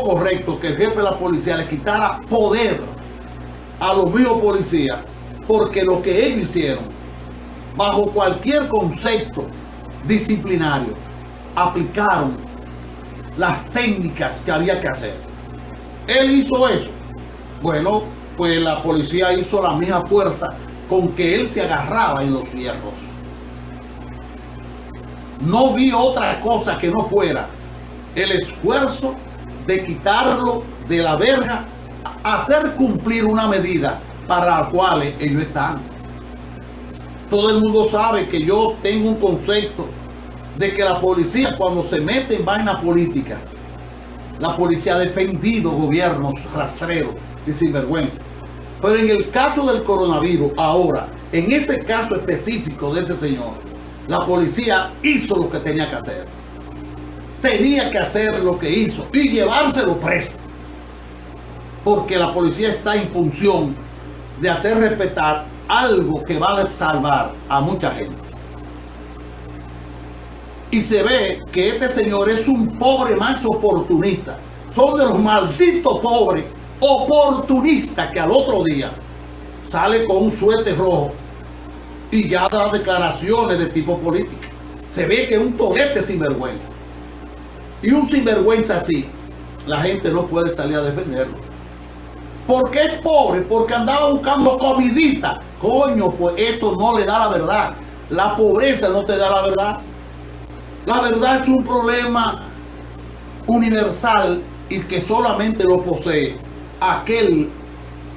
correcto que el jefe de la policía le quitara poder a los mismos policías, porque lo que ellos hicieron, bajo cualquier concepto disciplinario, aplicaron las técnicas que había que hacer. Él hizo eso. Bueno, pues la policía hizo la misma fuerza con que él se agarraba en los fierros. No vi otra cosa que no fuera el esfuerzo de quitarlo de la verga, hacer cumplir una medida para la cual ellos están. Todo el mundo sabe que yo tengo un concepto de que la policía cuando se mete en vaina política, la policía ha defendido gobiernos rastreros y sinvergüenza. Pero en el caso del coronavirus, ahora, en ese caso específico de ese señor, la policía hizo lo que tenía que hacer. Tenía que hacer lo que hizo y llevárselo preso. Porque la policía está en función de hacer respetar algo que va a salvar a mucha gente. Y se ve que este señor es un pobre más oportunista. Son de los malditos pobres oportunistas que al otro día sale con un suéter rojo y ya da declaraciones de tipo político. Se ve que es un torete sinvergüenza. Y un sinvergüenza así, la gente no puede salir a defenderlo. ¿Por qué es pobre? Porque andaba buscando comidita. Coño, pues eso no le da la verdad. La pobreza no te da la verdad. La verdad es un problema universal y que solamente lo posee aquel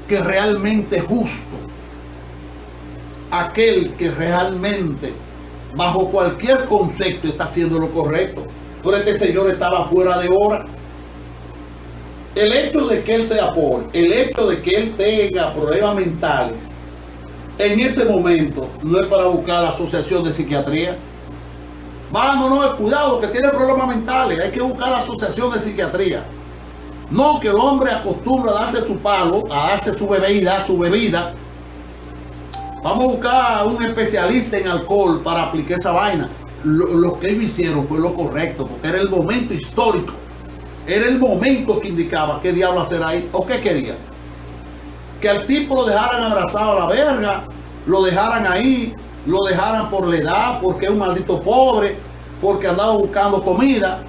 que realmente es justo aquel que realmente bajo cualquier concepto está haciendo lo correcto. Pero este señor estaba fuera de hora. El hecho de que él sea pobre, el hecho de que él tenga problemas mentales, en ese momento no es para buscar la asociación de psiquiatría. Vámonos, cuidado, que tiene problemas mentales, hay que buscar la asociación de psiquiatría. No que el hombre acostumbra a darse su palo, a darse su bebida, su bebida, Vamos a buscar a un especialista en alcohol para aplicar esa vaina. Lo, que ellos hicieron fue lo correcto, porque era el momento histórico. Era el momento que indicaba qué diablo hacer ahí o qué quería. Que al tipo lo dejaran abrazado a la verga, lo dejaran ahí, lo dejaran por la edad, porque es un maldito pobre, porque andaba buscando comida.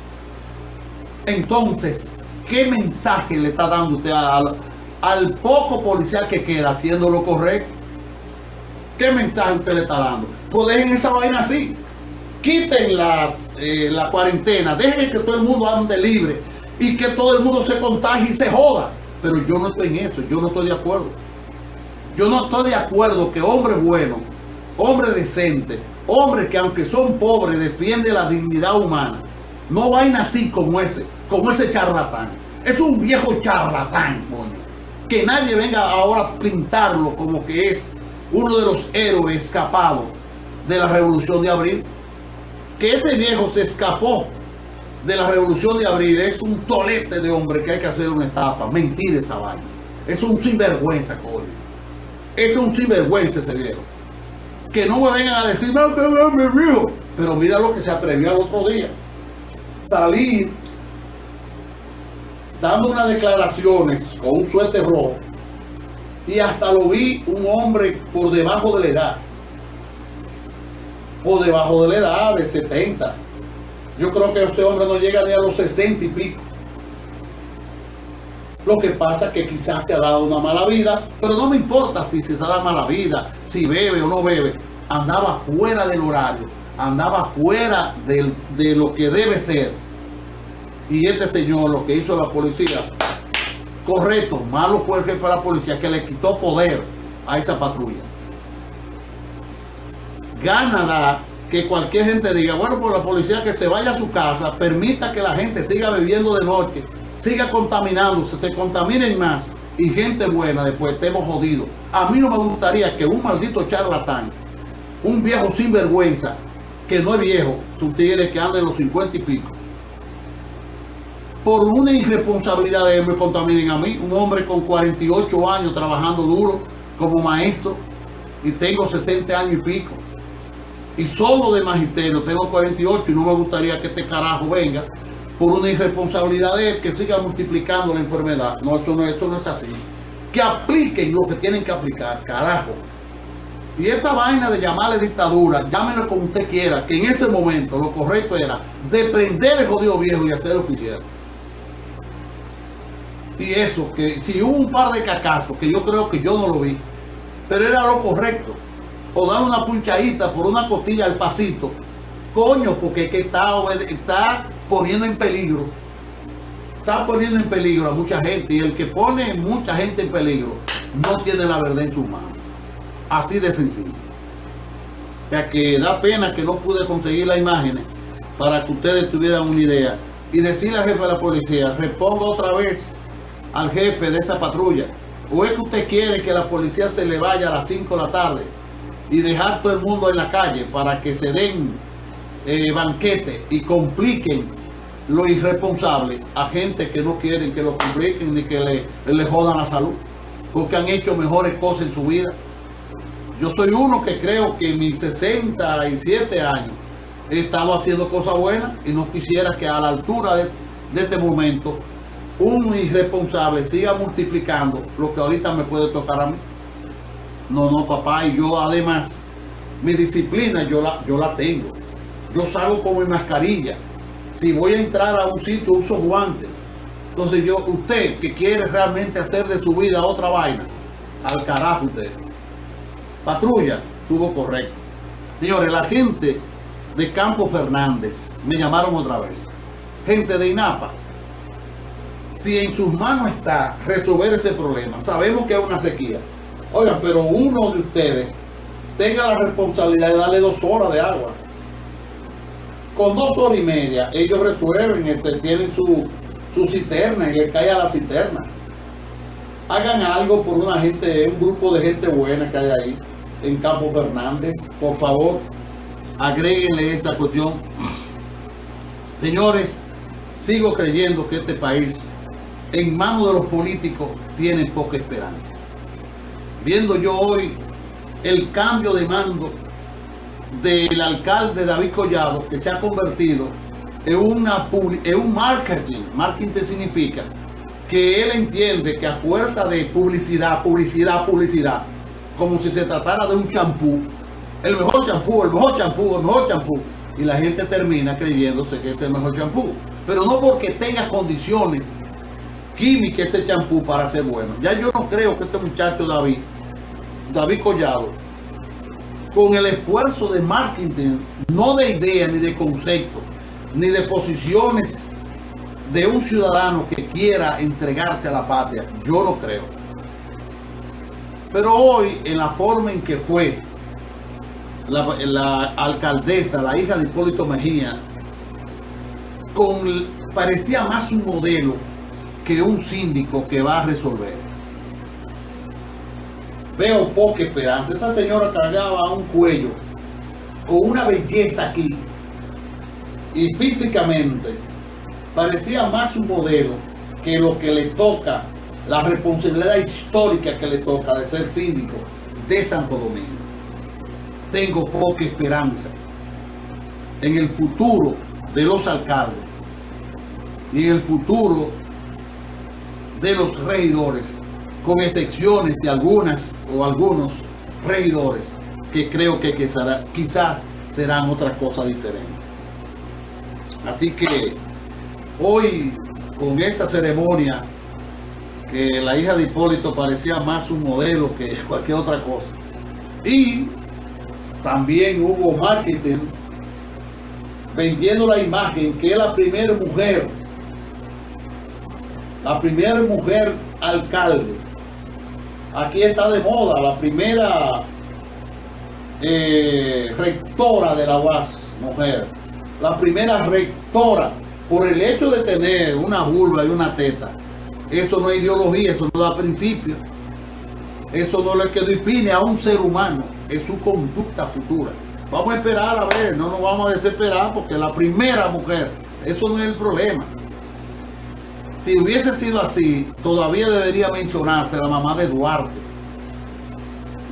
Entonces, ¿qué mensaje le está dando usted al, al poco policial que queda haciendo lo correcto? ¿Qué mensaje usted le está dando? Pues dejen esa vaina así. Quiten las, eh, la cuarentena. Dejen que todo el mundo ande libre. Y que todo el mundo se contagie y se joda. Pero yo no estoy en eso. Yo no estoy de acuerdo. Yo no estoy de acuerdo que hombre bueno, hombre decente, hombre que aunque son pobres defiende la dignidad humana, no vayan así como ese, como ese charlatán. Es un viejo charlatán. Que nadie venga ahora a pintarlo como que es uno de los héroes escapados de la revolución de abril. Que ese viejo se escapó de la revolución de abril es un tolete de hombre que hay que hacer una etapa. Mentir esa vaina. Es un sinvergüenza, coño. Es un sinvergüenza ese viejo. Que no me vengan a decir, no, te mi viejo. Pero mira lo que se atrevió al otro día. Salir dando unas declaraciones con un suéter rojo y hasta lo vi un hombre por debajo de la edad. Por debajo de la edad, de 70. Yo creo que ese hombre no llega ni a los 60 y pico. Lo que pasa es que quizás se ha dado una mala vida, pero no me importa si se ha dado mala vida, si bebe o no bebe. Andaba fuera del horario, andaba fuera de lo que debe ser. Y este señor, lo que hizo la policía, Correcto, malo fue el jefe de la policía que le quitó poder a esa patrulla. Gana que cualquier gente diga, bueno, por la policía que se vaya a su casa, permita que la gente siga bebiendo de noche, siga contaminándose, se contaminen más y gente buena después estemos jodidos. A mí no me gustaría que un maldito charlatán, un viejo sinvergüenza, que no es viejo, un tigre que anda en los 50 y pico, por una irresponsabilidad de él me contaminen a mí, un hombre con 48 años trabajando duro como maestro y tengo 60 años y pico. Y solo de magisterio tengo 48 y no me gustaría que este carajo venga por una irresponsabilidad de él que siga multiplicando la enfermedad. No, eso no, eso no es así. Que apliquen lo que tienen que aplicar, carajo. Y esta vaina de llamarle dictadura, llámenlo como usted quiera, que en ese momento lo correcto era de prender el jodido viejo y hacer lo que hiciera. Y eso, que si hubo un par de cacazos, que yo creo que yo no lo vi, pero era lo correcto. O dar una punchadita por una costilla al pasito. Coño, porque es que está, está poniendo en peligro. Está poniendo en peligro a mucha gente. Y el que pone mucha gente en peligro no tiene la verdad en sus manos. Así de sencillo. O sea que da pena que no pude conseguir las imágenes para que ustedes tuvieran una idea. Y decirle al jefe de la policía, reponga otra vez al jefe de esa patrulla. ¿O es que usted quiere que la policía se le vaya a las 5 de la tarde y dejar todo el mundo en la calle para que se den eh, banquete y compliquen lo irresponsable a gente que no quieren que lo compliquen ni que le, le jodan la salud? Porque han hecho mejores cosas en su vida. Yo soy uno que creo que en mis 67 años he estado haciendo cosas buenas y no quisiera que a la altura de, de este momento un irresponsable siga multiplicando lo que ahorita me puede tocar a mí. No, no, papá, y yo además, mi disciplina yo la, yo la tengo. Yo salgo con mi mascarilla. Si voy a entrar a un sitio, uso guantes. Entonces yo, usted que quiere realmente hacer de su vida otra vaina, al carajo usted. Patrulla, tuvo correcto. Señores, la gente de Campo Fernández me llamaron otra vez. Gente de INAPA, si en sus manos está resolver ese problema, sabemos que es una sequía. Oigan, pero uno de ustedes tenga la responsabilidad de darle dos horas de agua. Con dos horas y media, ellos resuelven, este, tienen su, su cisterna y le cae a la cisterna. Hagan algo por una gente, un grupo de gente buena que hay ahí en Campo Fernández. Por favor, agréguenle esa cuestión. Señores, sigo creyendo que este país en manos de los políticos tienen poca esperanza. Viendo yo hoy el cambio de mando del alcalde David Collado, que se ha convertido en, un marketing. Marketing significa que él entiende que a fuerza de publicidad, publicidad, publicidad, como si se tratara de un champú, el mejor champú, el mejor champú, el mejor champú, y la gente termina creyéndose que es el mejor champú. Pero no porque tenga condiciones química ese champú para ser bueno. Ya yo no creo que este muchacho David, David Collado, con el esfuerzo de marketing, no de idea ni de concepto, ni de posiciones de un ciudadano que quiera entregarse a la patria, yo lo creo. Pero hoy, en la forma en que fue la, la alcaldesa, la hija de Hipólito Mejía, con, parecía más un modelo que un síndico que va a resolver. Veo poca esperanza. Esa señora cargaba un cuello con una belleza aquí y físicamente parecía más un modelo que lo que le toca, la responsabilidad histórica que le toca de ser síndico de Santo Domingo. Tengo poca esperanza en el futuro de los alcaldes y en el futuro de los regidores, con excepciones de algunas o algunos regidores que creo que quizá, quizá serán otra cosa diferente. Así que hoy con esa ceremonia que la hija de Hipólito parecía más un modelo que cualquier otra cosa. Y también hubo marketing vendiendo la imagen que es la primera mujer la primera mujer alcalde. Aquí está de moda, la primera eh, rectora de la UAS, mujer. La primera rectora, por el hecho de tener una vulva y una teta. Eso no es ideología, eso no da principio. Eso no es que define a un ser humano, es su conducta futura. Vamos a esperar a ver, no nos vamos a desesperar porque la primera mujer, eso no es el problema si hubiese sido así, todavía debería mencionarse la mamá de Duarte,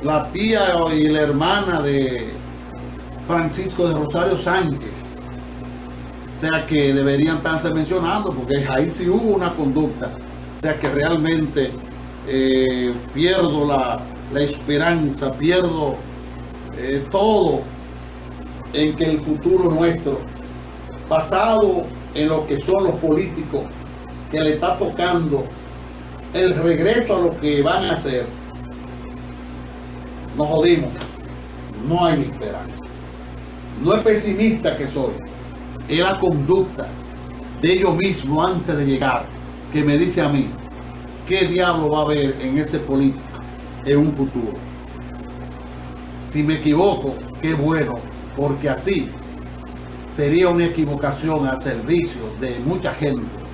la tía y la hermana de Francisco de Rosario Sánchez, O sea que deberían estarse mencionando, porque ahí sí hubo una conducta. O sea que realmente eh, pierdo la, la, esperanza, pierdo eh, todo en que el futuro nuestro, basado en lo que son los políticos, que le está tocando el regreso a lo que van a hacer, nos jodimos. No hay esperanza. No es pesimista que soy. Es la conducta de ellos mismos antes de llegar que me dice a mí qué diablo va a haber en ese político en un futuro. Si me equivoco, qué bueno, porque así sería una equivocación al servicio de mucha gente